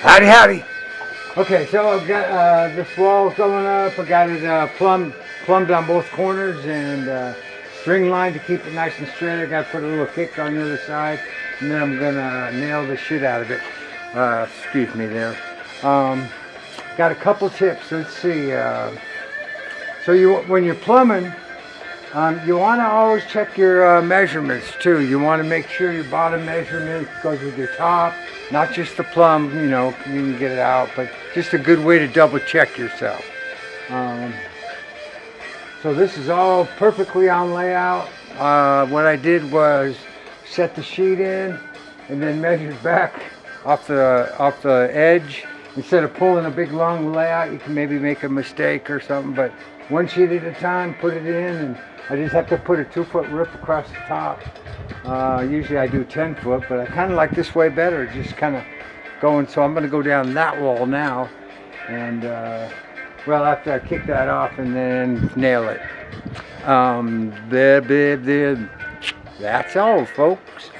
Howdy, howdy. Okay, so I've got uh, this wall going up. I got it uh, plumbed, plumbed on both corners and uh, string line to keep it nice and straight. I got to put a little kick on the other side, and then I'm gonna nail the shit out of it. Uh, excuse me there. Um, got a couple tips. Let's see. Uh, so you, when you're plumbing, um, you want to always check your uh, measurements too. You want to make sure your bottom measurement goes with your top, not just the plumb. You know, you can get it out, but just a good way to double check yourself. Um, so this is all perfectly on layout. Uh, what I did was set the sheet in and then measured back off the off the edge. Instead of pulling a big long layout, you can maybe make a mistake or something, but one sheet at a time, put it in, and I just have to put a two foot rip across the top. Uh, usually I do 10 foot, but I kind of like this way better, just kind of going, so I'm going to go down that wall now, and uh, well, after I kick that off and then nail it. Um, there, there, there. That's all, folks.